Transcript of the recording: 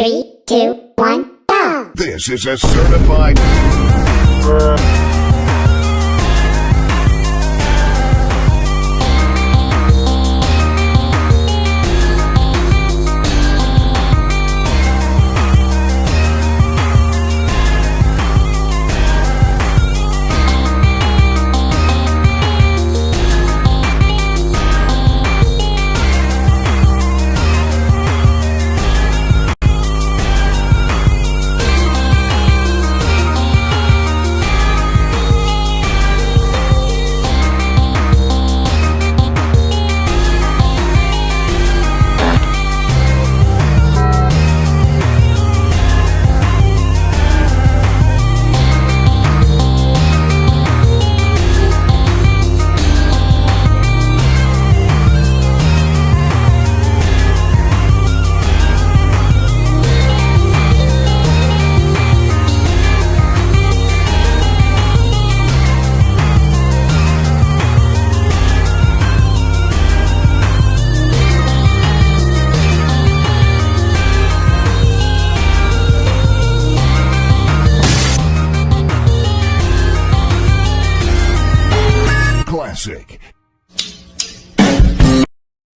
Three, two, one, go! This is a certified. Classic